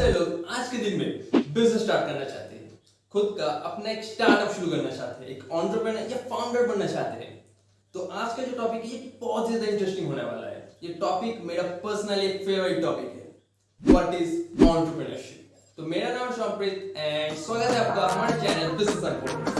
सारे लोग आज के दिन में बिज़नेस स्टार्ट करना चाहते हैं। खुद का अपना एक स्टार्टअप शुरू करना चाहते हैं, एक ऑन्टरप्रेनर या फाउंडर बनना चाहते हैं। तो आज का जो टॉपिक है, ये बहुत ज़्यादा इंटरेस्टिंग होने वाला है। ये टॉपिक मेरा पर्सनली फेवरेट टॉपिक है। व्हाट इज़ ऑन्टरप्रेन्योरशिप तो मेरा नाम शॉपप्रीत एंड स्वागत है आपका हमारे चैनल बिज़नेस अनफोल्ड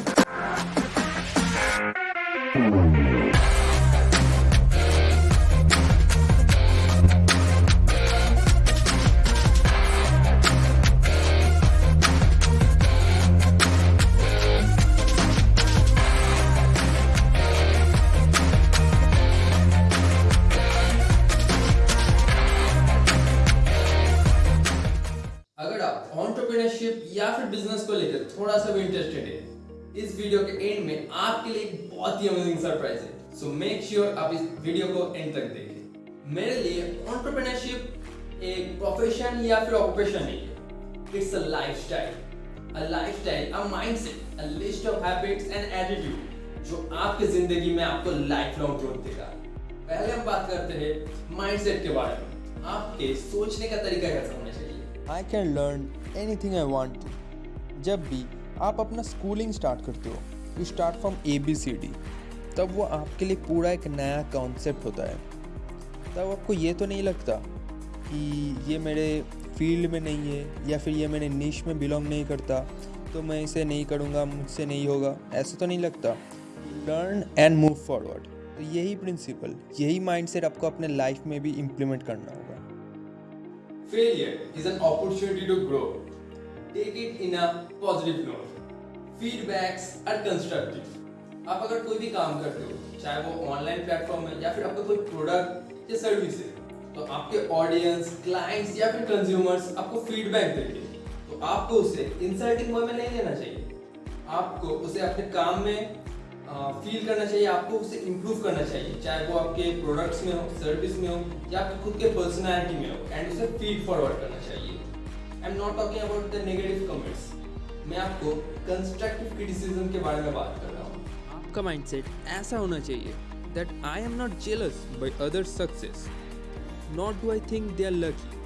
आप ऑन्टरप्रेन्योरशिप या फिर बिज़नेस को लेकर थोड़ा सा भी इंटरेस्टेड है। इस वीडियो के एंड में आपके लिए बहुत ही अमेजिंग सरप्राइज़ है। सो मेक श्योर आप इस वीडियो को एंड तक देखें। मेरे लिए ऑन्टरप्रेन्योरशिप एक प्रोफेशन या फिर ऑक्यूपेशन नहीं है। It's a lifestyle a lifestyle a mindset a list of habits and attitude जो आपकी ज़िंदगी में आपको लाइफ लॉन्ग ग्रोथ देगा। पहले हम बात करते हैं माइंडसेट के बारे में। आपके सोचने का तरीका कैसा I can learn anything I want जब भी आप अपना स्कूलिंग स्टार्ट करते हो you start from A B C D तब वो आपके लिए पूरा एक नया कॉन्सेप्ट होता है। तब आपको ये तो नहीं लगता कि ये मेरे फ़ील्ड में नहीं है या फिर ये मेरे निश में बिलोंग नहीं करता तो मैं इसे नहीं करूँगा, मुझसे नहीं होगा, ऐसा तो नहीं लगता। लर्न एंड मूव फॉरवर्ड तो यही प्रिंसिपल यही माइंडसेट आपको अपने लाइफ में भी इम्प्लीमेंट करना होगा। Failure is an opportunity to grow. Take it in a positive note. Feedbacks are constructive. आप अगर कोई भी काम करते हो, चाहे वो ऑनलाइन प्लेटफॉर्म है या फिर आपका कोई प्रोडक्ट या सर्विस है तो आपके ऑडियंस क्लाइंट्स या फिर कंज्यूमर्स आपको फीडबैक देंगे तो आपको उसे इंसल्टिंग वे में नहीं लेना चाहिए आपको उसे अपने काम में फील करना चाहिए, आपको उसे इम्प्रूव करना चाहिए। चाहे वो आपके प्रोडक्ट्स में हो सर्विस में हो, या फिर खुद के पर्सनैलिटी में हो एंड उसे फ़ीड फॉरवर्ड करना चाहिए। I am not talking about the negative comments मैं आपको कंस्ट्रक्टिव क्रिटिसिज्म के बारे में बात कर रहा हूँ। आपका माइंडसेट ऐसा होना चाहिए that I am not jealous by other success not do I think they are lucky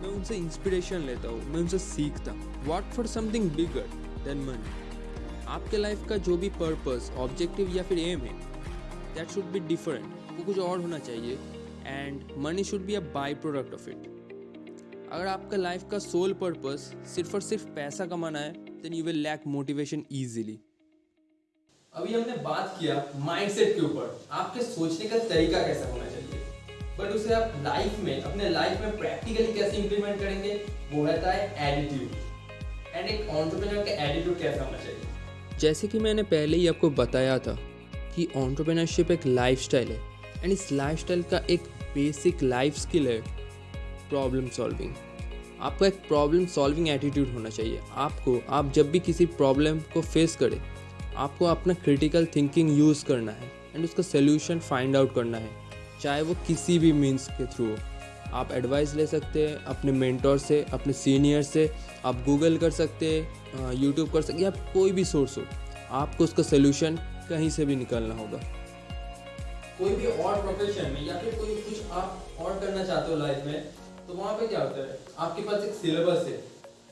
मैं उनसे इंस्पिरेशन लेता हूँ, मैं उनसे सीखता हूँ। What for something bigger than money आपके लाइफ का जो भी पर्पस ऑब्जेक्टिव या फिर एम है दैट शुड बी डिफरेंट वो कुछ और होना चाहिए and money should be a byproduct of it अगर आपका लाइफ का सोल पर्पस सिर्फ़ और सिर्फ़ पैसा कमाना है then you will lack motivation easily अभी हमने बात किया माइंडसेट के ऊपर. आपके सोचने का तरीका कैसा होना चाहिए? बट उसे आप लाइफ में, अपने लाइफ में प्रैक्टिकली कैसे इंप्लीमेंट करेंगे? वो रहता है एटीट्यूड एंड एक ऑन्टरप्रेन्योर का एटीट्यूड कैसा होना चाहिए? जैसे कि मैंने पहले ही आपको बताया था कि ऑन्टरप्रेनरशिप एक लाइफस्टाइल है एंड इस लाइफस्टाइल का एक बेसिक लाइफ स्किल है प्रॉब्लम सॉल्विंग आपका एक प्रॉब्लम सॉल्विंग एटीट्यूड होना चाहिए। आपको, आप जब भी किसी प्रॉब्लम को फेस करें, आपको अपना क्रिटिकल थिंकिंग यूज़ करना है एंड उसका सोल्यूशन फाइंड आउट करना है, चाहे वो किसी भी मीन्स के थ्रू हो। आप एडवाइस ले सकते हैं, अपने मेंटोर से, अपने सीनियर से, आप गूगल कर सकते हैं यूट्यूब कर सकते या कोई भी सोर्स हो, आपको उसका सोल्यूशन कहीं से भी निकालना होगा। कोई भी और प्रोफेशन में, या फिर कोई कुछ आप और करना चाहते हो लाइफ में तो वहाँ पे क्या होता है? आपके पास एक सिलेबस है,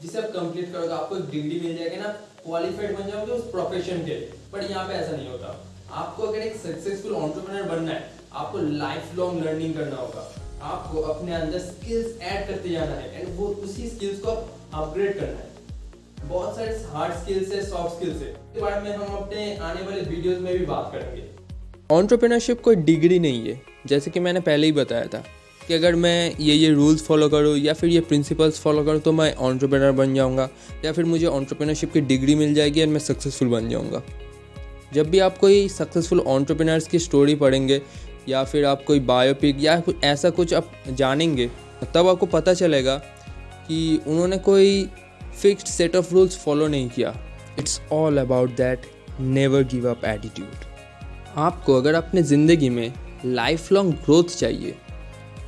जिसे आप कंप्लीट करोगे, आपको एक डिग्री मिल जाएगी ना क्वालिफाइड बन जाओगे उस प्रोफेशन के बट यहाँ पे ऐसा नहीं होता। आपको अगर एक सक्सेसफुल ऑन्टरप्रेनर बनना है, आपको लाइफ लॉन्ग लर्निंग करना होगा। आपको अपने अंदर स्किल्स ऐड करते जाना है एंड वो उसी स्किल्स को अपग्रेड करना है। बहुत सारे हार्ड स्किल्स है सॉफ्ट स्किल्स है। इसके बारे में हम अपने आने वाले वीडियोस में भी बात करेंगे। ऑन्टरप्रेनरशिप कोई डिग्री नहीं है। जैसे कि मैंने पहले ही बताया था कि अगर मैं ये ये रूल्स फॉलो करूँ, या फिर ये प्रिंसिपल्स फॉलो करूँ तो मैं ऑन्टरप्रेनर बन जाऊँगा, या फिर मुझे ऑन्टरप्रेनरशिप की डिग्री मिल जाएगी और मैं सक्सेसफुल बन जाऊँगा। जब भी आप कोई सक्सेसफुल ऑन्टरप्रेनर्स की स्टोरी पढ़ेंगे या फिर आप कोई बायोपिक या कुछ ऐसा कुछ आप जानेंगे, तब आपको पता चलेगा कि उन्होंने कोई fixed set of rules follow नहीं किया। It's all about that never give up attitude आपको अगर अपने ज़िंदगी में लाइफ लॉन्ग ग्रोथ चाहिए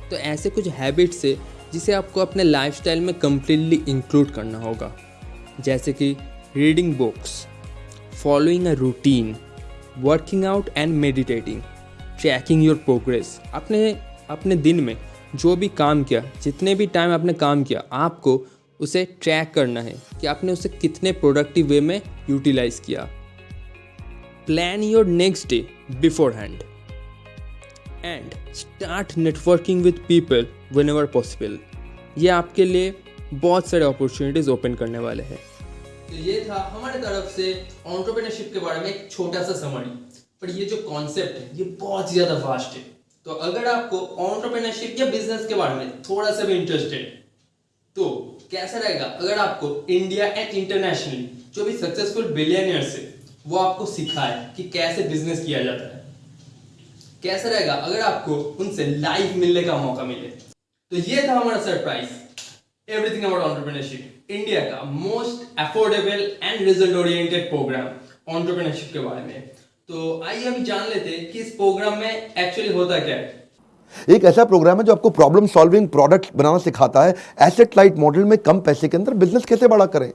तो ऐसे कुछ हैबिट्स है जिसे आपको अपने लाइफस्टाइल में कम्प्लीटली इंक्लूड करना होगा। जैसे कि reading books following a routine working out and meditating tracking your progress अपने अपने दिन में जो भी काम किया, जितने भी टाइम आपने काम किया, आपको उसे ट्रैक करना है कि आपने उसे कितने प्रोडक्टिव वे में यूटिलाइज किया। Plan your next day beforehand and start networking with people whenever possible ये आपके लिए बहुत सारे अपॉर्चुनिटीज़ ओपन करने वाले हैं। तो ये था हमारे तरफ़ से ऑन्टरप्रेन्योरशिप के बारे में एक छोटा सा समरी पर ये जो कॉन्सेप्ट है, ये बहुत ज़्यादा फास्ट है। तो अगर आपको ऑन्टरप्रेन्योरशिप या बिज़नेस के बारे में थोड़ा सा भी इंटरेस्टेड तो कैसा रहेगा? अगर आपको इंडिया एंड इंटरनेशनली जो भी सक्सेसफुल बिलियनियर्स है, वो आपको सिखाए कि कैसे बिज़नेस किया जाता है। कैसा रहेगा? अगर आपको उनसे लाइव मिलने का मौका मिले तो ये था हमारा surprise everything about entrepreneurship India का most affordable and result oriented program entrepreneurship के बारे में। तो आइए अभी जान लेते हैं कि इस प्रोग्राम में एक्चुअली होता क्या है। एक ऐसा प्रोग्राम है जो आपको प्रॉब्लम सॉल्विंग प्रोडक्ट बनाना सिखाता है। एसेट लाइट मॉडल में कम पैसे के अंदर बिज़नेस कैसे बड़ा करें?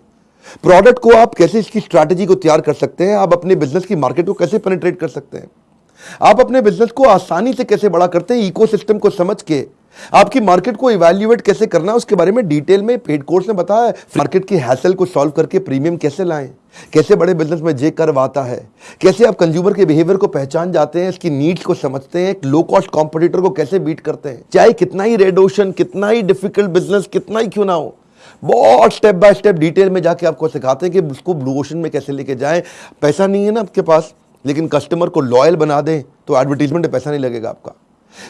प्रोडक्ट को आप कैसे इसकी स्ट्रैटेजी को तैयार कर सकते हैं? आप अपने बिज़नेस की मार्केट को कैसे पेनिट्रेट कर सकते हैं? आप अपने बिज़नेस को आसानी से कैसे बड़ा करते हैं? इकोसिस्टम को समझ के। आपकी मार्केट को इवैल्यूएट कैसे करना है? उसके बारे में डिटेल में पेड कोर्स ने बताया मार्केट की हैसल को सॉल्व करके प्रीमियम कैसे लाएँ? कैसे बड़े बिज़नेस में जे कर्व आता है? कैसे आप कंज्यूमर के बिहेवियर को पहचान जाते हैं, इसकी नीड्स को समझते हैं लो कॉस्ट कॉम्पिटिटर को कैसे बीट करते हैं? चाहे कितना ही रेड ओशन कितना ही डिफ़िकल्ट बिज़नेस कितना ही क्यों ना हो, बहुत स्टेप बाय स्टेप डिटेल में जाके आपको सिखाते हैं कि उसको ब्लू ओशन में कैसे लेके जाएँ। पैसा नहीं है ना आपके पास, लेकिन कस्टमर को लॉयल बना दें तो एडवर्टीजमेंट में पैसा नहीं लगेगा आपका।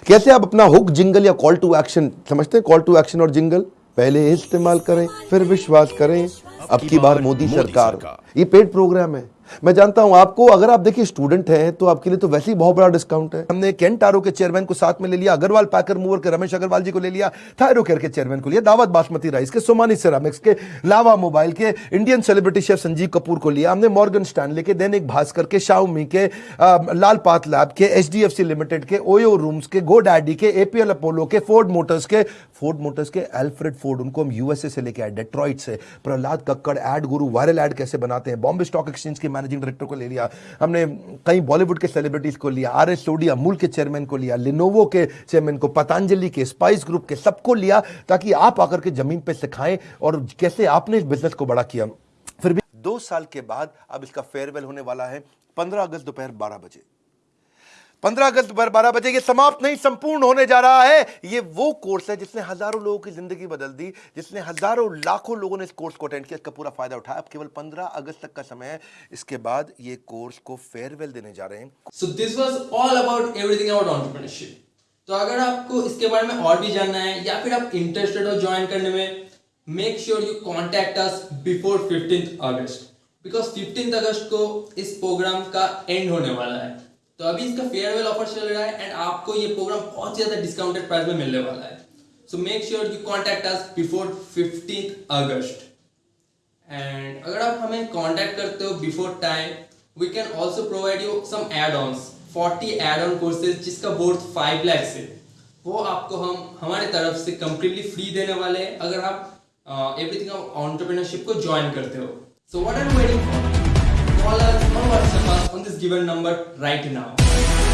कैसे आप अपना हुक जिंगल या कॉल टू एक्शन समझते हैं कॉल टू एक्शन और जिंगल पहले इस्तेमाल करें, फिर विश्वास करें अब की बार मोदी सरकार। ये पेड प्रोग्राम है। मैं जानता हूँ आपको अगर आप देखिए स्टूडेंट हैं तो आपके लिए तो वैसे ही बहुत बड़ा डिस्काउंट है। हमने केंट आरो के चेयरमैन को साथ में ले लिया अग्रवाल पैकर मूवर के रमेश अग्रवाल जी को ले लिया थायरो केयर के चेयरमैन को लिया दावत बासमती राइस के सोमानी सेरामिक्स के लावा मोबाइल के Indian celebrity chef Sanjeev Kapoor को लिया हमने मॉर्गन स्टैनले के दैनिक भास्कर के शाउमी के लाल पात लैब के एचडीएफसी लिमिटेड के ओयो रूम्स के गो डैडी के एपीएल अपोलो के फोर्ड मोटर्स के फोर्ड मोटर्स के एल्फ्रेड फोर्ड, उनको हम यूएसए से लेके आए डेट्रॉइट से। Prahlad Kakkar ad guru, viral ad कैसे बनाते हैं? बॉम्बे स्टॉक एक्सचेंज के मैनेजिंग डायरेक्टर को ले लिया। हमने कई बॉलीवुड के सेलिब्रिटीज को लिया आर एस सोडी अमूल के चेयरमैन को लिया लिनोवो के चेयरमैन को पतंजलि के स्पाइस ग्रुप के, सबको लिया, ताकि आप आकर के ज़मीन पर सिखाएँ और कैसे आपने इस बिज़नेस को बड़ा किया। फिर भी दो साल के बाद अब इसका फेयरवेल होने वाला है, पंद्रह अगस्त दोपहर बारह बजे। पंद्रह अगस्त बारह बजे ये समाप्त नहीं, संपूर्ण होने जा रहा है। ये वो कोर्स है जिसने हज़ारों लोगों की ज़िंदगी बदल दी, जिसने हज़ारों लाखों लोगों ने इस कोर्स को अटेंड किया, इसका पूरा फ़ायदा उठाया। अब केवल पंद्रह अगस्त तक का समय है, इसके बाद ये कोर्स को फेयरवेल देने जा रहे हैं। So this was all about everything about entrepreneurship तो अगर आपको इसके बारे में और भी जानना है, या फिर आप इंटरेस्टेड हो ज्वाइन करने में make sure you contact us before 15th August because 15th अगस्त को इस प्रोग्राम का एंड होने वाला है। तो अभी इसका फेयरवेल ऑफ़र चल रहा है एंड आपको ये प्रोग्राम बहुत ज़्यादा डिस्काउंटेड प्राइस में मिलने वाला है। So make sure you contact us before 15th August and अगर आप हमें कांटेक्ट करते हो before time we can also provide you some add ons 40 add on courses जिसका वर्थ 5 लाख है। वो आपको हम, हमारे तरफ़ से कंप्लीटली फ्री देने वाले हैं। अगर आप एवरीथिंग ऑन्टरप्रेन्योरशिप को ज्वाइन करते हो। So what are waiting for on this given number right now.